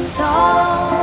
it's all